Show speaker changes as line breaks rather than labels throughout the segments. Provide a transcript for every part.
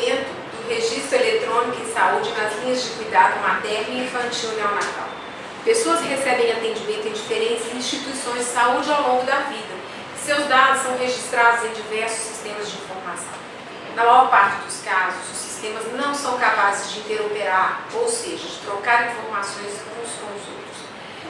desenvolvimento do registro eletrônico em saúde nas linhas de cuidado materno e infantil neonatal. Pessoas recebem atendimento em diferentes instituições de saúde ao longo da vida. Seus dados são registrados em diversos sistemas de informação. Na maior parte dos casos, os sistemas não são capazes de interoperar, ou seja, de trocar informações uns com os outros.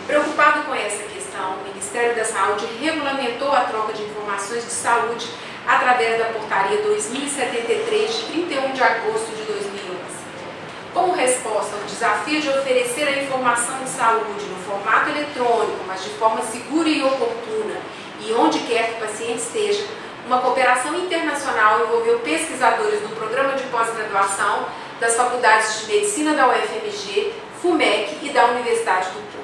Preocupado com essa questão, o Ministério da Saúde regulamentou a troca de informações de saúde através da Portaria 2073, de 31 de agosto de 2011. Como resposta ao desafio de oferecer a informação de saúde no formato eletrônico, mas de forma segura e oportuna, e onde quer que o paciente esteja, uma cooperação internacional envolveu pesquisadores do Programa de Pós-Graduação das Faculdades de Medicina da UFMG, FUMEC e da Universidade do Porto.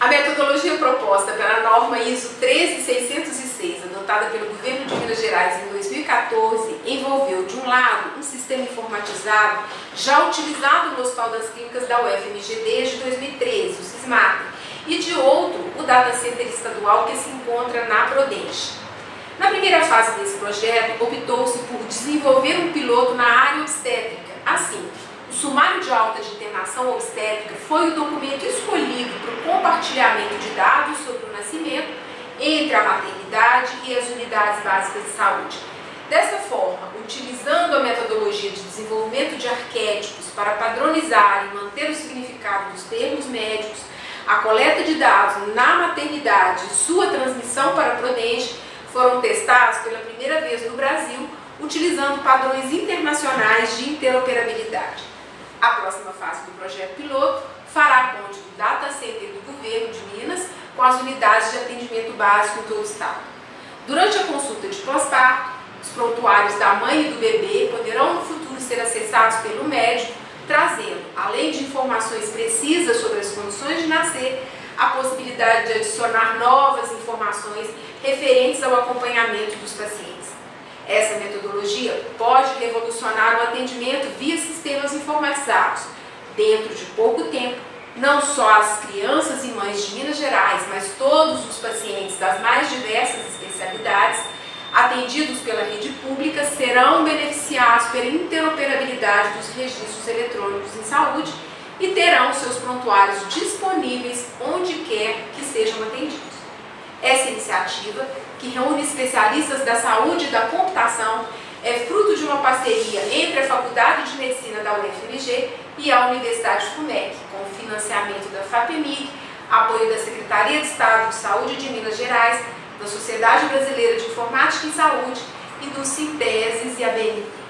A metodologia proposta pela norma ISO 13606, adotada pelo governo Gerais em 2014, envolveu, de um lado, um sistema informatizado já utilizado no Hospital das Clínicas da UFMG desde 2013, o SISMATA, e de outro, o Data Center Estadual que se encontra na Prodenge. Na primeira fase desse projeto, optou-se por desenvolver um piloto na área obstétrica. Assim, o sumário de alta de internação obstétrica foi o documento escolhido para o compartilhamento de dados sobre o nascimento entre a maternidade e as unidades básicas de saúde. Dessa forma, utilizando a metodologia de desenvolvimento de arquétipos para padronizar e manter o significado dos termos médicos, a coleta de dados na maternidade e sua transmissão para a Prodenge foram testados pela primeira vez no Brasil, utilizando padrões internacionais de interoperabilidade. A próxima fase do projeto piloto fará ponte do data center do governo de Minas com as unidades de atendimento básico em todo o estado. Durante a consulta de pós-parto, os prontuários da mãe e do bebê poderão no futuro ser acessados pelo médico, trazendo, além de informações precisas sobre as condições de nascer, a possibilidade de adicionar novas informações referentes ao acompanhamento dos pacientes. Essa metodologia pode revolucionar o atendimento via sistemas informatizados. Dentro de pouco tempo, não só as crianças e mães de Minas Gerais, mas todos os pacientes das mais diversas especialidades atendidos pela rede pública serão beneficiados pela interoperabilidade dos registros eletrônicos em saúde e terão seus prontuários disponíveis onde quer que sejam atendidos. Essa iniciativa que reúne especialistas da saúde e da computação, é fruto de uma parceria entre a Faculdade de Medicina da UFMG e a Universidade FUMEC, com financiamento da FAPEMIG, apoio da Secretaria de Estado de Saúde de Minas Gerais, da Sociedade Brasileira de Informática em Saúde e do Sinteses e a BNT.